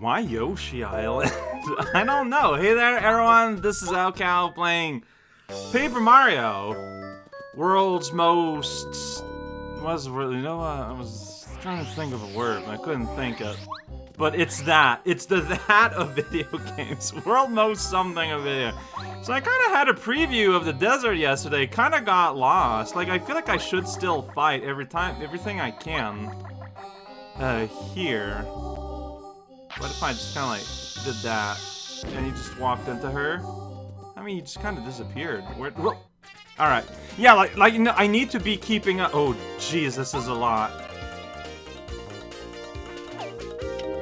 Why Yoshi Island? I don't know. Hey there, everyone. This is Alcal playing Paper Mario. World's most... Was you know what? I was trying to think of a word, but I couldn't think of. But it's that. It's the that of video games. World most something of video. So I kind of had a preview of the desert yesterday. Kind of got lost. Like I feel like I should still fight every time, everything I can. Uh, here. What if I just kind of like did that, and he just walked into her? I mean, he just kind of disappeared. Where? All right. Yeah, like, like you know, I need to be keeping up. Oh, jeez, this is a lot.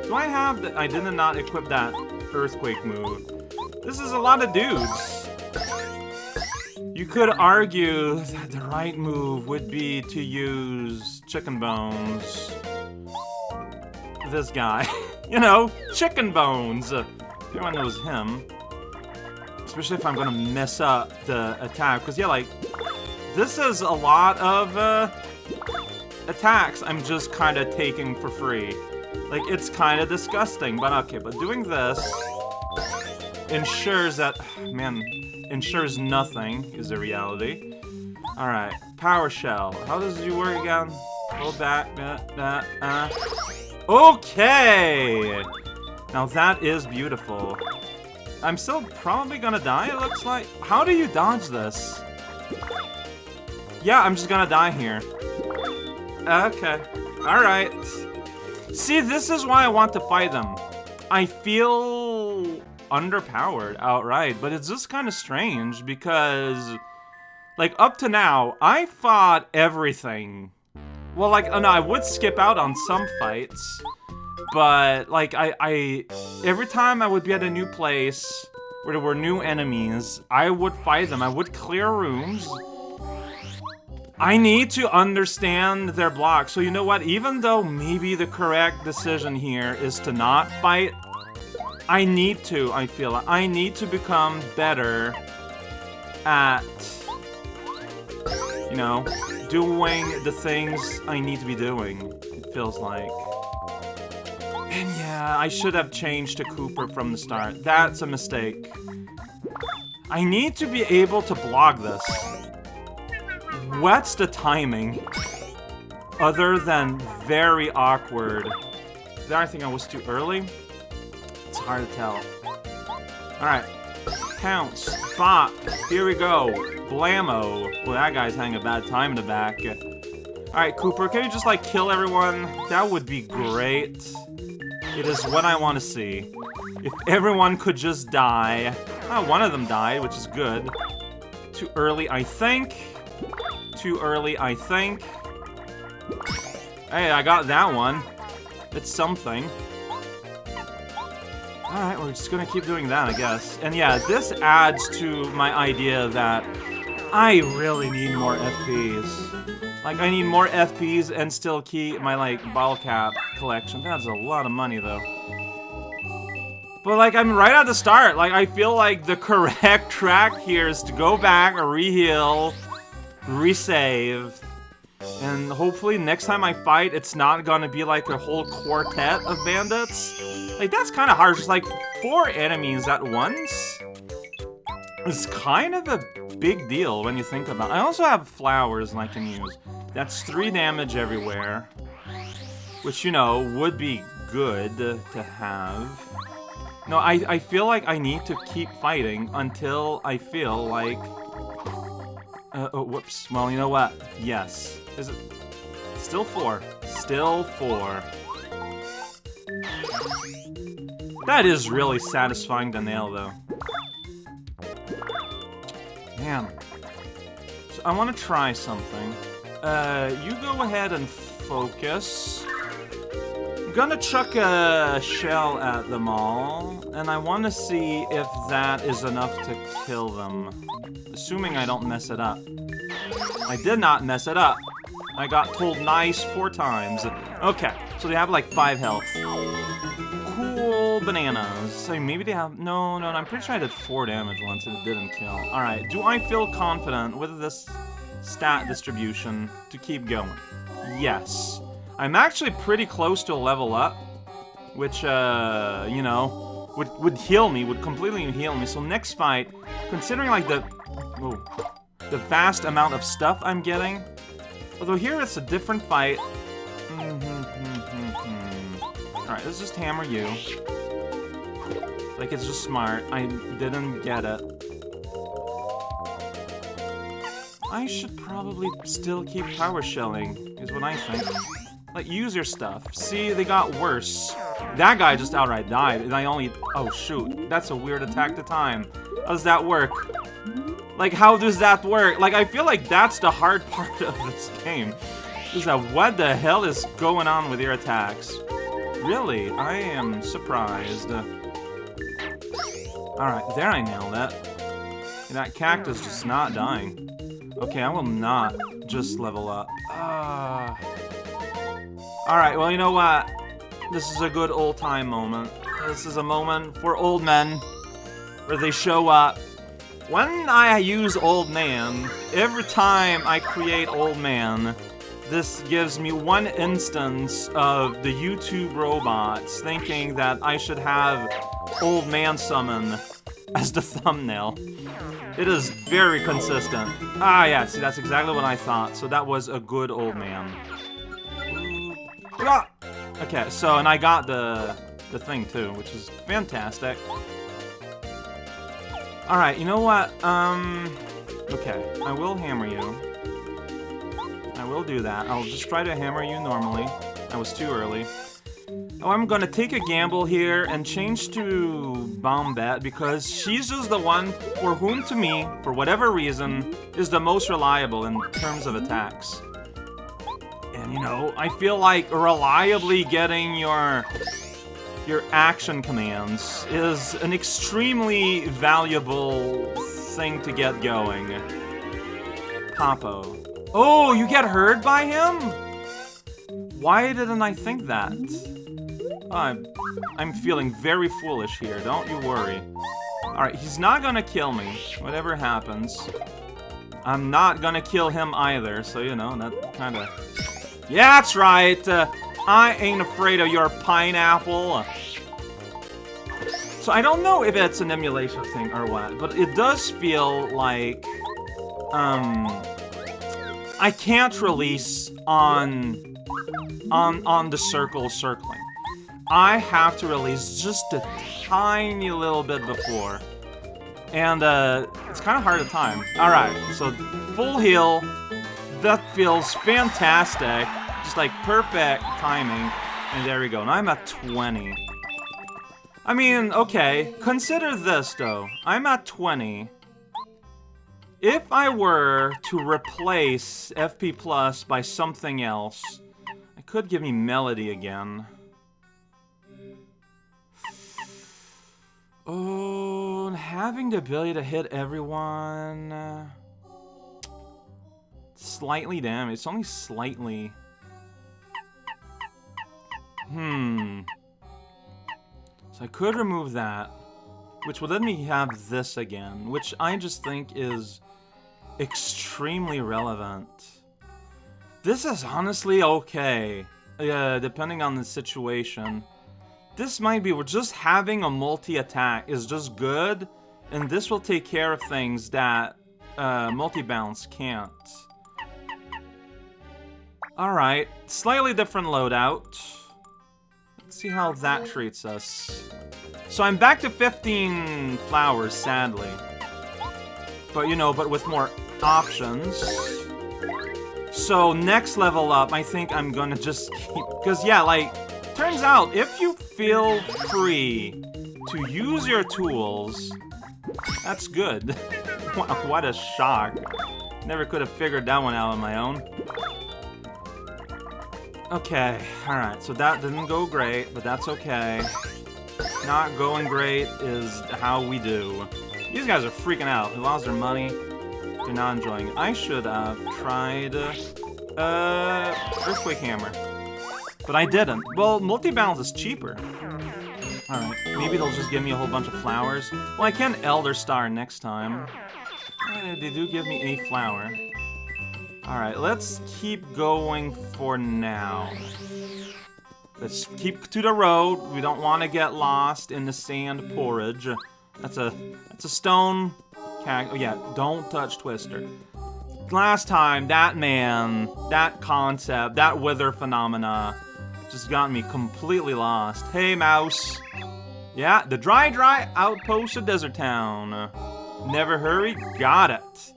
Do I have the- I did not equip that earthquake move. This is a lot of dudes. You could argue that the right move would be to use chicken bones. This guy. you know, chicken bones. Everyone knows him. Especially if I'm gonna mess up the attack. Because, yeah, like, this is a lot of uh, attacks I'm just kind of taking for free. Like, it's kind of disgusting, but okay. But doing this ensures that, man, ensures nothing is a reality. Alright, Power Shell. How does it work again? Hold back, uh, uh, uh. Okay! Now that is beautiful. I'm still probably gonna die, it looks like. How do you dodge this? Yeah, I'm just gonna die here. Okay. Alright. See, this is why I want to fight them. I feel underpowered outright, but it's just kind of strange because, like, up to now, I fought everything. Well, like, oh no, I would skip out on some fights, but, like, I, I, every time I would be at a new place where there were new enemies, I would fight them. I would clear rooms. I need to understand their block. So you know what? Even though maybe the correct decision here is to not fight, I need to, I feel. I need to become better at, you know, doing the things I need to be doing, it feels like. And yeah, I should have changed to Kooper from the start. That's a mistake. I need to be able to block this. What's the timing? Other than very awkward. Did I think I was too early? It's hard to tell. Alright. Pounce. Bop. Here we go. Blammo. Well, that guy's having a bad time in the back. Alright, Kooper, can you just, like, kill everyone? That would be great. It is what I want to see. If everyone could just die. Oh, one of them died, which is good. Too early, I think. Too early, I think. Hey, I got that one. It's something. Alright, we're just gonna keep doing that, I guess. And yeah, this adds to my idea that I really need more FPs. Like, I need more FPs and still keep my, like, ball cap collection. That's a lot of money, though. But, like, I'm right at the start. Like, I feel like the correct track here is to go back, reheal, resave, and hopefully next time I fight, it's not gonna be like a whole quartet of bandits. Like, that's kind of hard. Just like four enemies at once is kind of a big deal when you think about it. I also have flowers and I can use. That's three damage everywhere. Which, you know, would be good to have. No, I, I feel like I need to keep fighting until I feel like... Uh, oh, whoops. Well, you know what? Yes. Is it... Still four. Still four. That is really satisfying to nail, though. Man. So I want to try something. Uh, you go ahead and focus. I'm gonna chuck a shell at them all, and I want to see if that is enough to kill them. Assuming I don't mess it up. I did not mess it up. I got told nice four times. Okay, so they have like five health. Bananas. So maybe they have... No, no, no, I'm pretty sure I did four damage once and it didn't kill. Alright, do I feel confident with this stat distribution to keep going? Yes. I'm actually pretty close to a level up, which, uh, you know, would, would heal me, would completely heal me. So next fight, considering like the, oh, the vast amount of stuff I'm getting, although here it's a different fight. Mm -hmm, mm -hmm, Alright, let's just hammer you. Like, it's just smart. I didn't get it. I should probably still keep power shelling, is what I think. Like, use your stuff. See, they got worse. That guy just outright died, and I only... Oh, shoot. That's a weird attack to time. How does that work? Like, how does that work? Like, I feel like that's the hard part of this game. Is that what the hell is going on with your attacks? Really? I am surprised. Alright, there I nailed it. That cactus just not dying. Okay, I will not just level up. Uh... Alright, well, you know what? This is a good old-time moment. This is a moment for old men, where they show up. When I use old man, every time I create old man, this gives me one instance of the YouTube robots thinking that I should have Old Man Summon as the thumbnail. It is very consistent. Ah, yeah, see, that's exactly what I thought. So that was a good old man. Ah! Okay, so, and I got the, the thing, too, which is fantastic. Alright, you know what? Um, okay, I will hammer you. I will do that. I'll just try to hammer you normally. I was too early. Oh, I'm gonna take a gamble here and change to Bombette because she's just the one for whom, to me, for whatever reason, is the most reliable in terms of attacks. And, you know, I feel like reliably getting your your action commands is an extremely valuable thing to get going. Papo. Oh, you get heard by him? Why didn't I think that? I'm, I'm feeling very foolish here, don't you worry. Alright, he's not gonna kill me, whatever happens. I'm not gonna kill him either, so, you know, that kinda... Yeah, that's right! Uh, I ain't afraid of your pineapple. So I don't know if it's an emulation thing or what, but it does feel like... Um... I can't release on... On, on the circle circling. I have to release just a tiny little bit before. And uh, it's kind of hard to time. Alright, so full heal. That feels fantastic. Just like perfect timing. And there we go. Now I'm at 20. I mean, okay. Consider this, though. I'm at 20. If I were to replace FP Plus by something else, it could give me Melody again. Oh, having the ability to hit everyone... Uh, slightly damage. It's only slightly. Hmm. So I could remove that, which would let me have this again, which I just think is extremely relevant. This is honestly okay, uh, depending on the situation. This might be, we're just having a multi-attack is just good, and this will take care of things that uh, multi-bounce can't. Alright, slightly different loadout. Let's see how that treats us. So I'm back to 15 flowers, sadly. But, you know, but with more options. So next level up, I think I'm gonna just keep... Because, yeah, like, turns out, if you feel free to use your tools, that's good. what a shock. Never could have figured that one out on my own. Okay, alright, so that didn't go great, but that's okay. Not going great is how we do. These guys are freaking out. They lost their money. They're not enjoying it. I should have tried... Uh, Earthquake Hammer. But I didn't. Well, multi-bounce is cheaper. Alright, maybe they'll just give me a whole bunch of flowers. Well, I can Elder Star next time. Uh, they do give me a flower. Alright, let's keep going for now. Let's keep to the road. We don't want to get lost in the sand porridge. That's a that's a stone cag- Oh yeah, don't touch Tweester. Last time, that man, that concept, that weather phenomena just got me completely lost. Hey, mouse. Yeah, the dry, dry outpost of Desert Town. Never hurry, got it.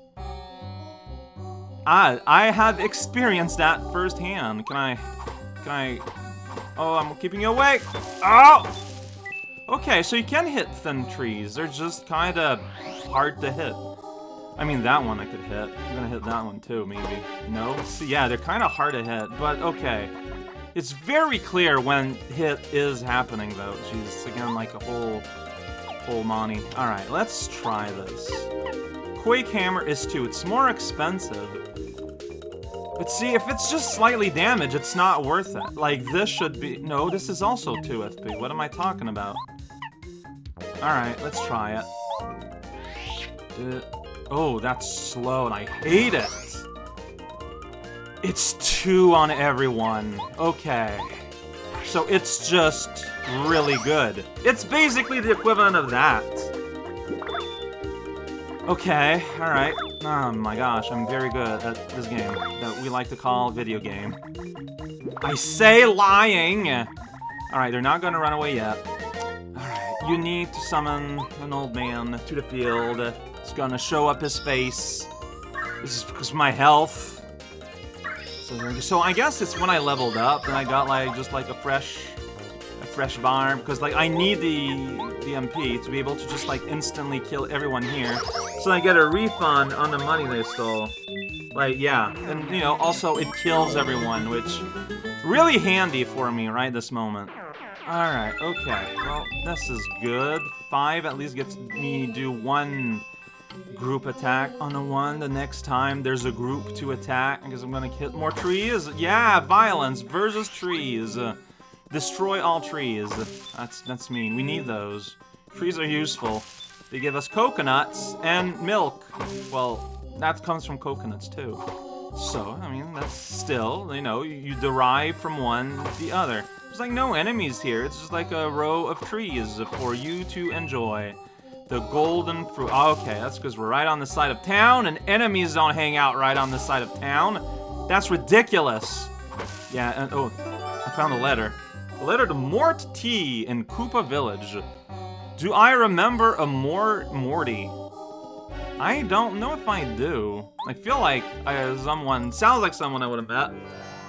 I, I have experienced that firsthand. Can I, can I, oh, I'm keeping you awake. Oh! Okay, so you can hit thin trees. They're just kind of hard to hit. I mean, that one I could hit. I'm gonna hit that one too, maybe. No? Yeah, they're kind of hard to hit, but okay. It's very clear when hit is happening, though. Jeez, again, like a whole, whole Monty. Alright, let's try this. Quake Hammer is 2. It's more expensive. But see, if it's just slightly damaged, it's not worth it. Like, this should be... No, this is also 2 FP. What am I talking about? Alright, let's try it. Uh, oh, that's slow, and I hate it! It's 2 on everyone. Okay. So it's just really good. It's basically the equivalent of that. Okay, alright. Oh my gosh, I'm very good at this game that we like to call video game. I say lying! Alright, they're not gonna run away yet. Alright, you need to summon an old man to the field. It's gonna show up his face. This is because my health. So, I guess it's when I leveled up and I got like just like a fresh a fresh farm because like I need the the MP to be able to just like instantly kill everyone here so I get a refund on the money they stole. Like yeah, and you know also it kills everyone, which really handy for me right this moment. All right, okay. Well, this is good. Five at least gets me do one group attack on the one. The next time there's a group to attack because I'm gonna hit more trees. Yeah, violence versus trees. Uh, Destroy all trees. That's that's mean. We need those. Trees are useful. They give us coconuts and milk. Well, that comes from coconuts too. So, I mean, that's still, you know, you derive from one the other. There's like no enemies here. It's just like a row of trees for you to enjoy. The golden fruit. okay, that's because we're right on the side of town and enemies don't hang out right on the side of town. That's ridiculous. Yeah, and oh, I found a letter. A letter to Mort T in Koopa Village. Do I remember a Mort Morty? I don't know if I do. I feel like I, someone, sounds like someone I would have met.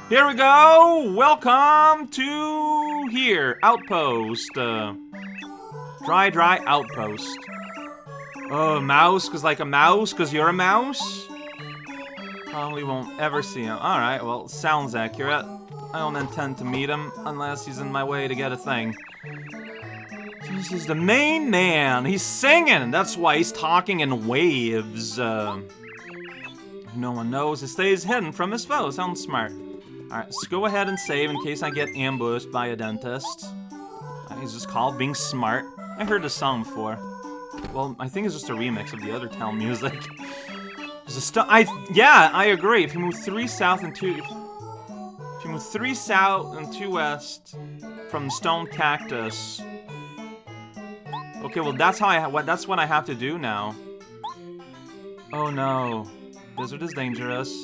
Here we go! Welcome to here, Outpost. Uh, dry, dry Outpost. Oh, mouse, cause like a mouse, cause you're a mouse? Probably won't ever see him. Alright, well, sounds accurate. I don't intend to meet him unless he's in my way to get a thing. This is the main man. He's singing. That's why he's talking in waves. Uh, no one knows. He stays hidden from his foe. Sounds smart. Alright, let's go ahead and save in case I get ambushed by a dentist. Uh, he's just called being smart. I heard this song before. Well, I think it's just a remix of the other town music. There's a st I yeah, I agree. If you move three south and two if you move three south and two west from Stone Cactus. Okay, well that's how I what that's what I have to do now. Oh no. Blizzard is dangerous.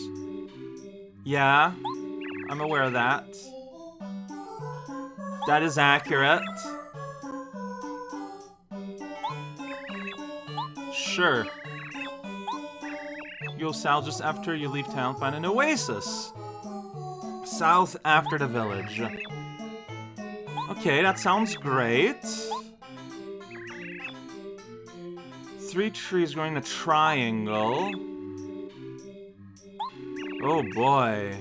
Yeah, I'm aware of that. That is accurate. Sure. You'll south just after you leave town, find an oasis south after the village. Okay, that sounds great. Three trees growing a triangle. Oh boy.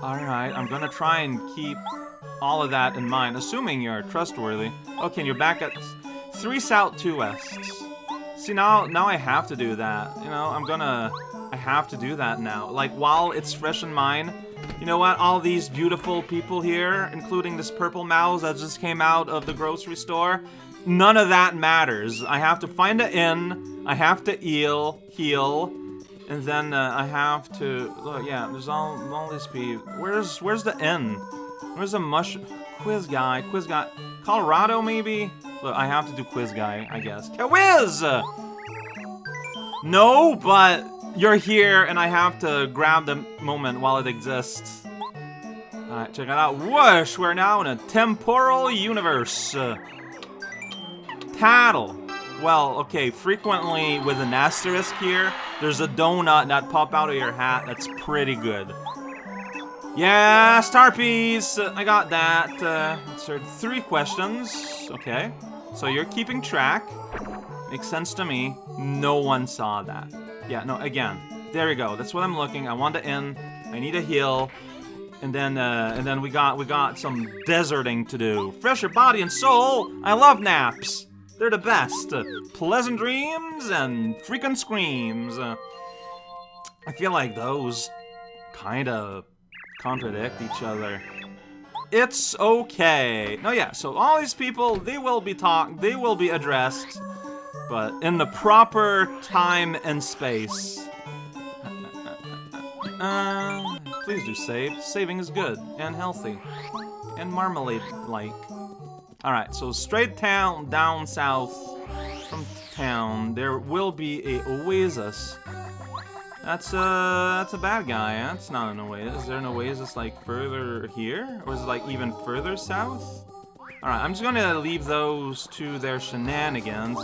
Alright, I'm gonna try and keep all of that in mind, assuming you're trustworthy. Okay, you're back at three south, two wests. See, now, now I have to do that. You know, I'm gonna... I have to do that now. Like, while it's fresh in mind, you know what? All these beautiful people here, including this purple mouse that just came out of the grocery store, none of that matters. I have to find an inn, I have to eel, heal, And then uh, I have to look. Yeah, there's all all these people. Where's where's the N? Where's the mush? Quiz guy, quiz guy. Kolorado maybe. Look, I have to do quiz guy, I guess. Quiz. No, but you're here, and I have to grab the moment while it exists. Alright, check it out. Whoosh! We're now in a temporal universe. Uh, tattle. Well, okay, frequently with an asterisk here, there's a donut that pop out of your hat that's pretty good. Yeah, star piece! Uh, I got that. Uh, answered three questions. Okay. So you're keeping track. Makes sense to me. No one saw that. Yeah, no, again. There you go. That's what I'm looking. I want to end. I need a heal. And then, uh, and then we got, we got some deserting to do. Fresher body and soul. I love naps. They're the best. Uh, pleasant dreams and freaking screams. Uh, I feel like those kind of contradict each other. It's okay. No, yeah, so all these people, they will be talked, they will be addressed, but in the proper time and space. Uh, uh, uh, uh please do save. Saving is good and healthy and marmalade-like. Alright, so straight down, down south from town, there will be a oasis. That's a, uh, that's a bad guy, that's not an oasis. Is there an oasis, like, further here? Or is it, like, even further south? Alright, I'm just gonna leave those to their shenanigans.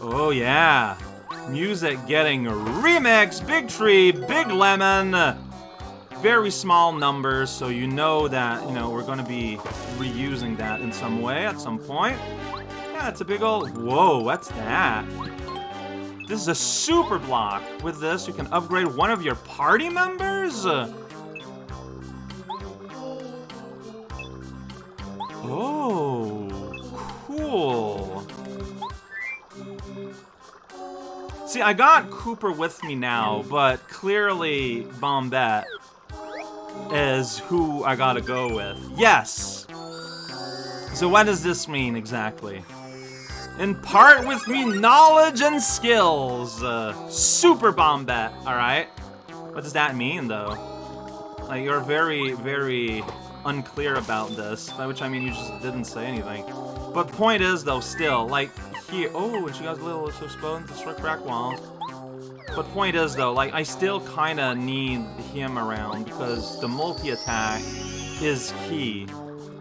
Oh, yeah. Music getting remix, Big Tree, Big Lemon very small numbers, so you know that, you know, we're to be reusing that in some way at some point. Yeah, it's a big old... Whoa, what's that? This is a super block. With this, you can upgrade one of your party members? Oh, cool. See, I got Kooper with me now, but clearly Bombette is who I gotta go with. Yes! So what does this mean exactly? Impart with me knowledge and skills. Uh, super Bombette, alright? What does that mean, though? Like, you're very, very unclear about this, by which I mean you just didn't say anything. But point is, though, still, like, here- Oh, and she got a little exposed to crack walls. But point is, though, like, I still kind of need him around because the multi-attack is key.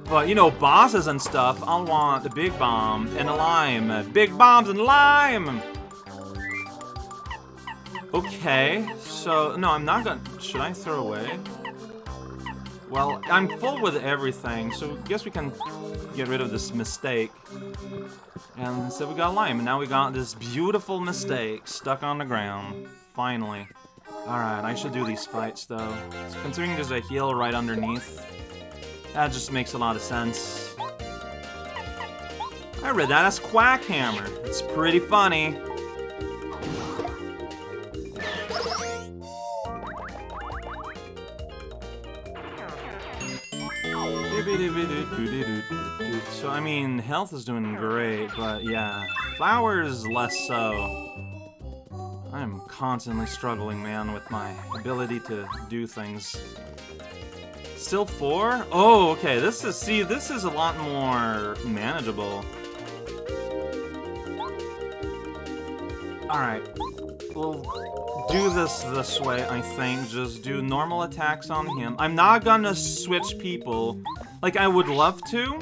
But, you know, bosses and stuff, I'll want the Big Bomb and a Lime. Big Bombs and Lime! Okay, so, no, I'm not gonna... Should I throw away? Well, I'm full with everything, so I guess we can get rid of this mistake. And so we got lime, and now we got this beautiful mistake stuck on the ground. Finally. Alright, I should do these fights, though. So considering there's a heal right underneath, that just makes a lot of sense. I read that as Quackhammer. It's pretty funny. So, I mean, health is doing great, but yeah, flowers less so. I'm constantly struggling, man, with my ability to do things. Still four? Oh, okay, this is, see, this is a lot more manageable. Alright, we'll do this this way, I think. Just do normal attacks on him. I'm not gonna switch people like, I would love to,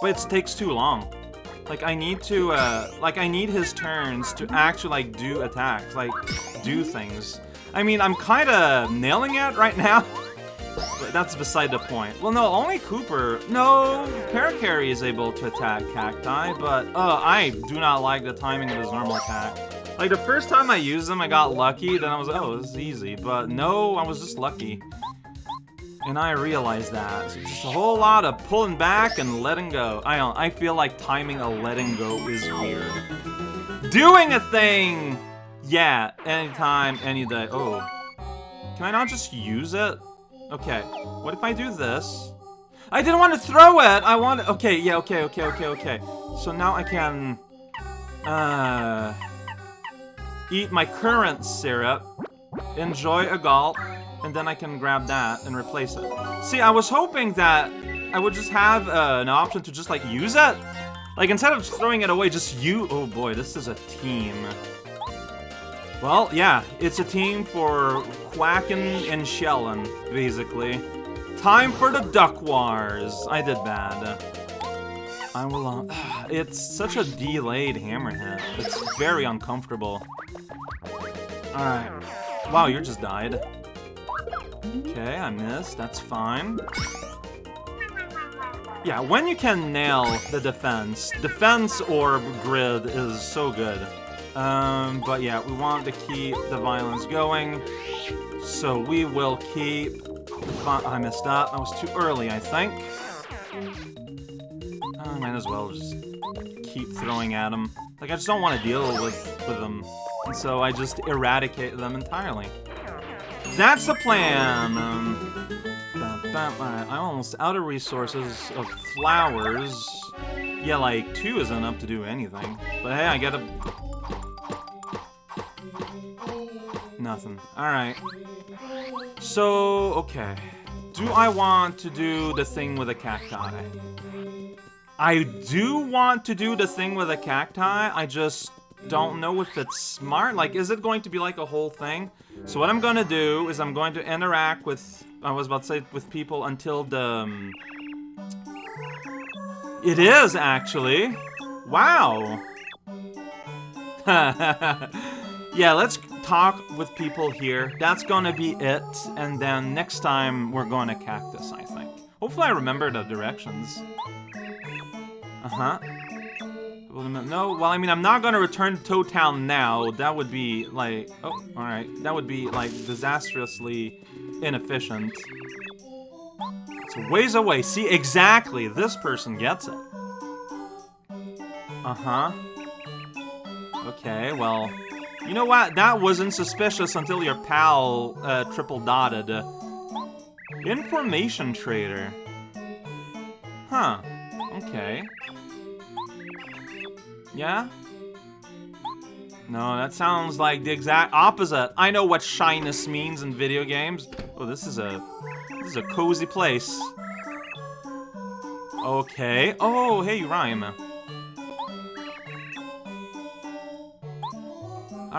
but it takes too long. Like, I need to, uh, like, I need his turns to actually, like, do attacks, like, do things. I mean, I'm kind of nailing it right now, that's beside the point. Well, no, only Kooper. no, Parakarry is able to attack Cacti, but, uh, I do not like the timing of his normal attack. Like, the first time I used him, I got lucky, then I was like, oh, this is easy, but no, I was just lucky. And I realized that. So just a whole lot of pulling back and letting go. I don't I feel like timing a letting go is weird. Doing a thing! Yeah, anytime, any day. Oh. Can I not just use it? Okay. What if I do this? I didn't want to throw it! I want Okay, yeah, okay, okay, okay, okay. So now I can... Uh... eat my current syrup, enjoy a gulp, and then I can grab that and replace it. See, I was hoping that I would just have uh, an option to just like use it. Like instead of throwing it away, just you. Oh boy, this is a team. Well, yeah, it's a team for quacking and shelling, basically. Time for the Duck Wars. I did bad. I will. Uh, it's such a delayed hammerhead. It's very uncomfortable. All right. Wow, you just died. Okay, I missed. That's fine. Yeah, when you can nail the defense, defense orb grid is so good. Um, but yeah, we want to keep the violence going. So we will keep... I missed up. I was too early, I think. I might as well just keep throwing at them. Like, I just don't want to deal with, with them. And so I just eradicate them entirely. That's the plan! Um, I'm almost out of resources of flowers. Yeah, like, two isn't enough to do anything. But hey, I gotta Nothing. Alright. So, okay. Do I want to do the thing with a cacti? I do want to do the thing with a cacti, I just don't know if it's smart. Like, is it going to be like a whole thing? So what I'm to do is I'm going to interact with, I was about to say with people until the... Um, it is, actually. Wow. yeah, let's talk with people here. That's gonna be it. And then next time we're going to Cactus, I think. Hopefully I remember the directions. Uh-huh. No, well, I mean, I'm not gonna return to Town now. That would be, like... Oh, alright. That would be, like, disastrously inefficient. It's ways away. See, exactly. This person gets it. Uh-huh. Okay, well... You know what? That wasn't suspicious until your pal uh, triple dotted. Information trader. Huh. Okay. Yeah? No, that sounds like the exact opposite. I know what shyness means in video games. Oh, this is a this is a cozy place. Okay. Oh, hey, Rhyme.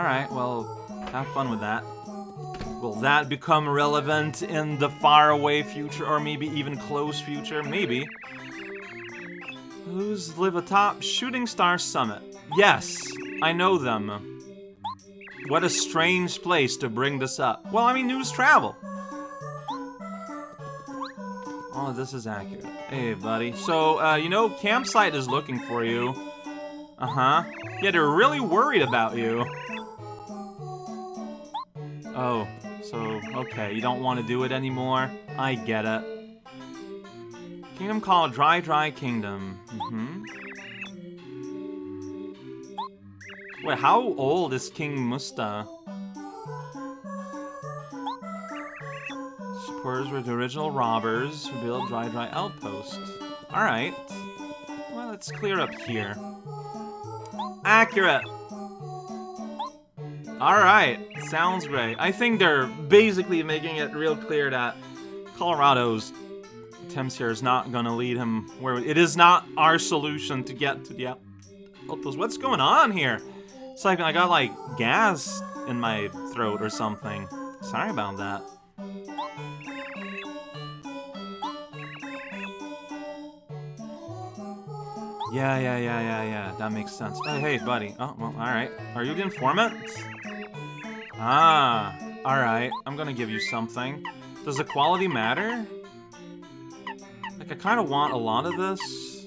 Alright, well, have fun with that. Will that become relevant in the faraway future, or maybe even close future? Maybe. Who's live atop Shooting Star Summit? Yes, I know them. What a strange place to bring this up. Well, I mean, news travel. Oh, this is accurate. Hey, buddy. So, uh, you know, Campsite is looking for you. Uh-huh. Yeah, they're really worried about you. Oh, so, okay, you don't want to do it anymore? I get it. Kingdom called Dry Dry Kingdom. Mm hmm Wait, how old is King Musta? Supporters were the original robbers who built Dry Dry Outpost. Alright. Well, let's clear up here. Accurate! Alright, sounds great. I think they're basically making it real clear that Kolorado's attempts here is not gonna lead him where it is not our solution to get to the outpost. What's going on here? It's like I got like gas in my throat or something. Sorry about that. Yeah, yeah, yeah, yeah, yeah. That makes sense. Oh, hey, buddy. Oh, well, alright. Are you the informant? Ah, alright. I'm gonna give you something. Does the quality matter? Like, I kind of want a lot of this.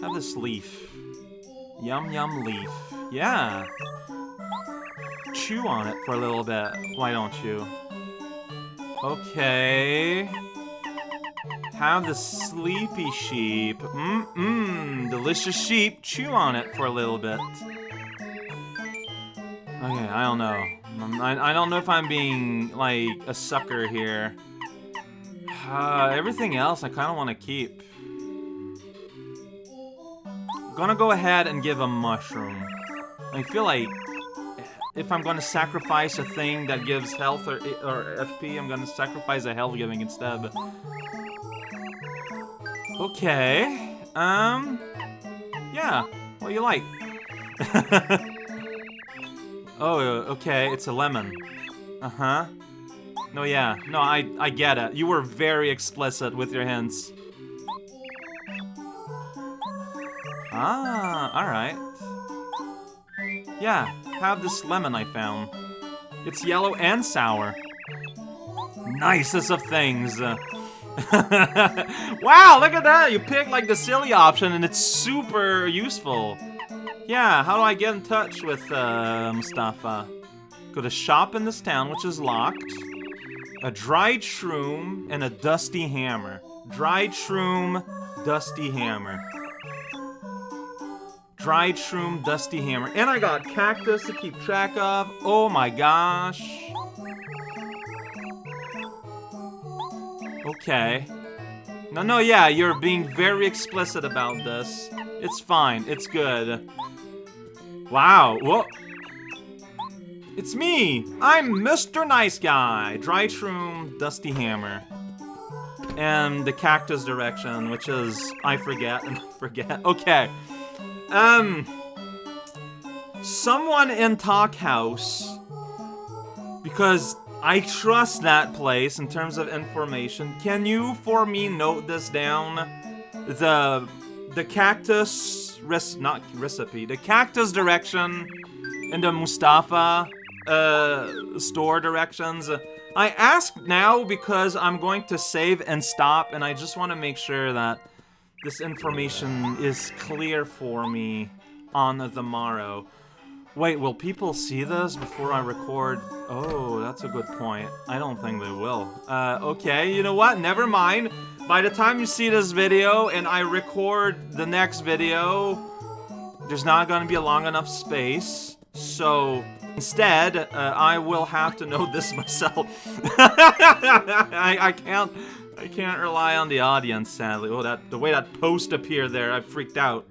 Have this leaf. Yum yum leaf. Yeah. Chew on it for a little bit. Why don't you? Okay. Have the sleepy sheep. Mmm-mmm. delicious sheep. Chew on it for a little bit. Okay, I don't know. I, I don't know if I'm being, like, a sucker here. Uh, everything else I kind of want to keep. Gonna go ahead and give a mushroom. I feel like if I'm gonna sacrifice a thing that gives health or, or FP, I'm gonna sacrifice a health giving instead. Okay. Um. Yeah. What you like? oh, okay. It's a lemon. Uh-huh. No, yeah. No, I, I get it. You were very explicit with your hints. Ah, alright. Yeah, have this lemon I found. It's yellow and sour. Nicest of things. wow, look at that! You picked like the silly option and it's super useful. Yeah, how do I get in touch with uh, Mustafa? Go to shop in this town, which is locked. A dried shroom and a dusty hammer. Dried shroom, dusty hammer. Dried shroom, dusty hammer. And I got cactus to keep track of. Oh my gosh. Okay. No, no, yeah, you're being very explicit about this. It's fine. It's good. Wow. Whoa. It's me! I'm Mr. Nice Guy! Dry Shroom, Dusty Hammer. And the cactus direction, which is... I forget and forget. Okay. Um... Someone in Talk House... Because I trust that place in terms of information. Can you, for me, note this down? The... The cactus... Res not recipe. The cactus direction and the Mustafa uh, store directions. I ask now because I'm going to save and stop, and I just want to make sure that this information is clear for me on the morrow. Wait, will people see this before I record? Oh, that's a good point. I don't think they will. Uh, okay, you know what? Never mind. By the time you see this video and I record the next video, there's not gonna be a long enough space. So, Instead, uh, I will have to know this myself. I, I can't I can't rely on the audience, sadly. Oh, that the way that post appeared there, I freaked out.